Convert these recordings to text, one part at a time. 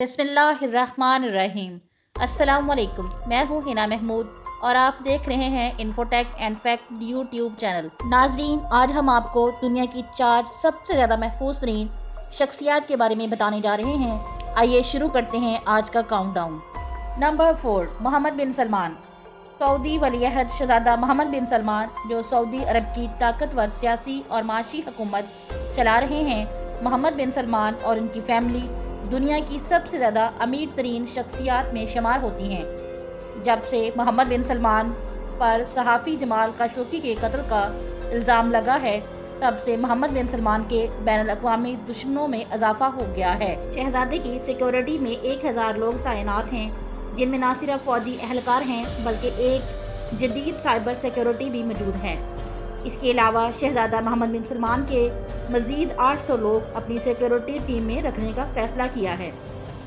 बसमीम असलकुम मैं हूँ हिना महमूद और आप देख रहे हैं Infotech and fact YouTube channel नाजरीन, आज हम आपको दुनिया की चार सबसे ज़्यादा महफूज तरीन शख्सियात के बारे में बताने जा रहे हैं। आइए शुरू करते हैं आज का countdown number four Mohammed bin Salman. Saudi वलीहद शहजादा मोहम्मद बिन सलमान, जो सऊदी अरब की ताकतवर सियासी और माशी हुकूमत चला रहे हैं। मोहम्मद बिन सलमान और उनकी फैमिली दुनिया की सबसे ज़्यादा अमीर तरीन शख्सियात में शुमार होती हैं, जब से मोहम्मद बिन सलमान पर सहाफ़ी जमाल काशोकी के कत्ल का इल्ज़ाम लगा है, तब से मोहम्मद बिन सलमान के बैन अवी दुश्मनों में इजाफा हो गया है। शहजादे की सिक्योरिटी में एक हज़ार लोग तैनात हैं, जिनमें न सिर्फ़ फौजी एहलकार हैं, बल्कि एक जदीद साइबर सिक्योरिटी भी मौजूद है। इसके अलावा शहजादा मोहम्मद बिन सलमान के मजीद 800 लोग अपनी सिक्योरिटी टीम में रखने का फैसला किया है।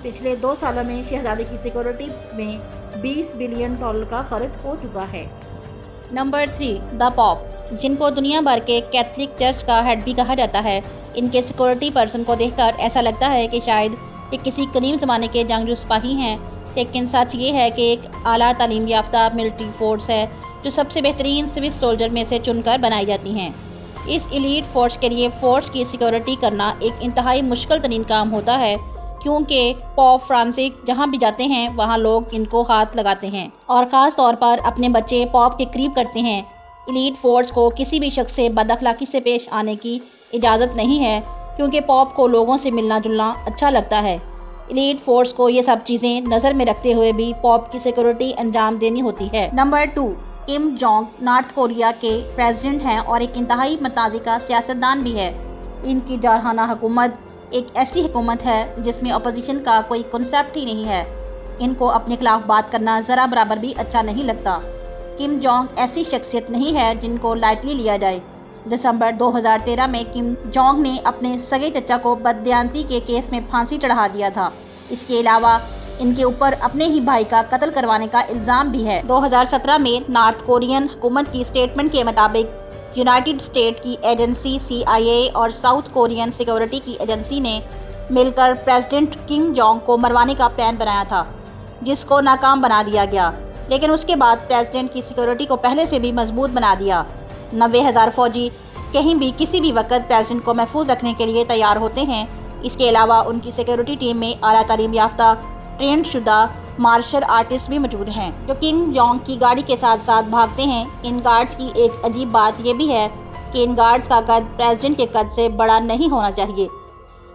पिछले दो सालों में शहजादे की सिक्योरिटी में 20 बिलियन डॉलर का खर्च हो चुका है। नंबर थ्री, द पॉप, जिनको दुनिया भर के कैथलिक चर्च का हेड भी कहा जाता है। इनके सिक्योरिटी पर्सन को देखकर ऐसा लगता है कि शायद ये किसी करीम ज़माने के जंगजू सिपाही हैं, लेकिन सच ये है कि एक अली तालीम याफ्ता मिलिट्री फोर्स है। जो सबसे बेहतरीन स्विस सोल्जर में से चुनकर बनाई जाती हैं। इस एलीट फोर्स के लिए फोर्स की सिक्योरिटी करना एक इंतहाई मुश्किल तरीन काम होता है, क्योंकि पॉप फ्रांसिक जहाँ भी जाते हैं, वहाँ लोग इनको हाथ लगाते हैं और ख़ास तौर पर अपने बच्चे पॉप के करीब करते हैं। इलीट फोर्स को किसी भी शख्स से बदअखलाक़ी से पेश आने की इजाज़त नहीं है, क्योंकि पॉप को लोगों से मिलना जुलना अच्छा लगता है। एलीट फोर्स को ये सब चीज़ें नज़र में रखते हुए भी पॉप की सिक्योरिटी अंजाम देनी होती है। Number two Kim Jong North Korea के प्रेसिडेंट हैं और एक इंतहाई का सियासतदान भी है। इनकी जारहाना हुकूमत एक ऐसी हुकूमत है जिसमें अपोजिशन का कोई कॉन्सेप्ट ही नहीं है। इनको अपने खिलाफ बात करना ज़रा बराबर भी अच्छा नहीं लगता। किम जोंग ऐसी शख्सियत नहीं है जिनको लाइटली लिया जाए। दिसंबर 2013 में किम जोंग ने अपने सगे चचा को बदयांती के केस में फांसी चढ़ा दिया था। इसके अलावा इनके ऊपर अपने ही भाई का कत्ल करवाने का इल्ज़ाम भी है। 2017 में नॉर्थ कोरियन हुकूमत की स्टेटमेंट के मुताबिक यूनाइटेड स्टेट की एजेंसी सीआईए और साउथ कोरियन सिक्योरिटी की एजेंसी ने मिलकर प्रेसिडेंट किंग जोंग को मरवाने का प्लान बनाया था, जिसको नाकाम बना दिया गया। लेकिन उसके बाद प्रेसिडेंट की सिक्योरिटी को पहले से भी मज़बूत बना दिया। नबे हज़ार फौजी कहीं भी किसी भी वक्त प्रेसिडेंट को महफूज रखने के लिए तैयार होते हैं। इसके अलावा उनकी सिक्योरिटी टीम में अला तालीम याफ्ता ट्रेंड शुदा मार्शल आर्टिस्ट भी मौजूद हैं, जो किंग जोंग की गाड़ी के साथ साथ भागते हैं। इन गार्ड्स की एक अजीब बात यह भी है कि इन गार्ड्स का कद प्रेसिडेंट के कद से बड़ा नहीं होना चाहिए,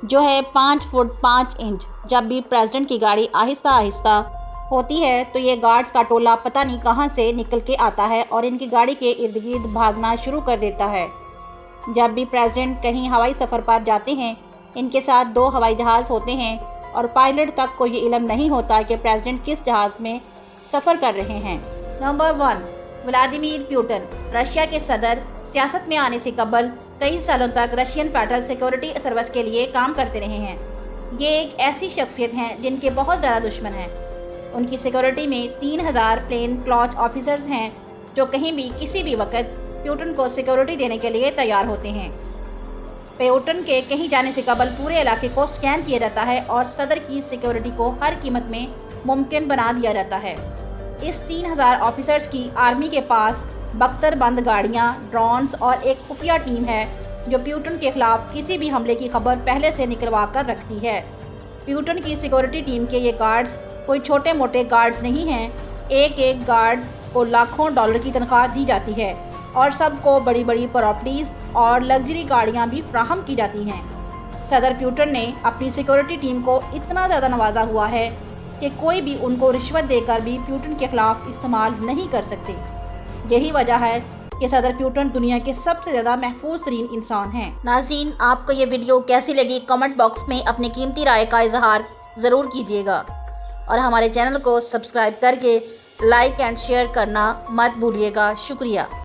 जो है पाँच फुट पाँच इंच। जब भी प्रेसिडेंट की गाड़ी आहिस्ता आहिस्ता होती है तो ये गार्ड्स का टोला पता नहीं कहाँ से निकल के आता है और इनकी गाड़ी के इर्द गिर्द भागना शुरू कर देता है। जब भी प्रेसिडेंट कहीं हवाई सफ़र पर जाते हैं, इनके साथ दो हवाई जहाज़ होते हैं और पायलट तक को ये इलम नहीं होता कि प्रेसिडेंट किस जहाज़ में सफ़र कर रहे हैं। Number one, Vladimir Putin, Russia के सदर, सियासत में आने से कबल कई सालों तक रशियन फेडरल सिक्योरिटी सर्विस के लिए काम करते रहे हैं। ये एक ऐसी शख्सियत हैं जिनके बहुत ज़्यादा दुश्मन हैं। उनकी सिक्योरिटी में तीन हज़ार प्लेन क्लॉच ऑफिसर्स हैं जो कहीं भी, किसी भी वक्त प्यूटन को सिक्योरिटी देने के लिए तैयार होते हैं। पेओटन के कहीं जाने से कबल पूरे इलाके को स्कैन किया जाता है और सदर की सिक्योरिटी को हर कीमत में मुमकिन बना दिया जाता है। इस तीन हज़ार ऑफिसर्स की आर्मी के पास बख्तर बंद गाड़ियाँ, ड्रोन्स और एक खुफिया टीम है, जो प्यूटन के खिलाफ किसी भी हमले की खबर पहले से निकलवा कर रखती है। प्यूटन की सिक्योरिटी टीम के ये गार्ड्स कोई छोटे मोटे गार्ड्स नहीं हैं। एक एक गार्ड को लाखों डॉलर की तनख्वाह दी जाती है और सबको बड़ी बड़ी प्रॉपर्टीज़ और लग्जरी गाड़ियाँ भी फ्राहम की जाती हैं। सदर प्यूटन ने अपनी सिक्योरिटी टीम को इतना ज़्यादा नवाजा हुआ है कि कोई भी उनको रिश्वत देकर भी प्यूटन के खिलाफ इस्तेमाल नहीं कर सकते। यही वजह है कि सदर प्यूटन दुनिया के सबसे ज़्यादा महफूज तरीन इंसान हैं। नाजीन आपको ये वीडियो कैसी लगी कमेंट बॉक्स में अपनी कीमती राय का इजहार ज़रूर कीजिएगा। और हमारे चैनल को सब्सक्राइब करके लाइक एंड शेयर करना मत भूलिएगा। शुक्रिया।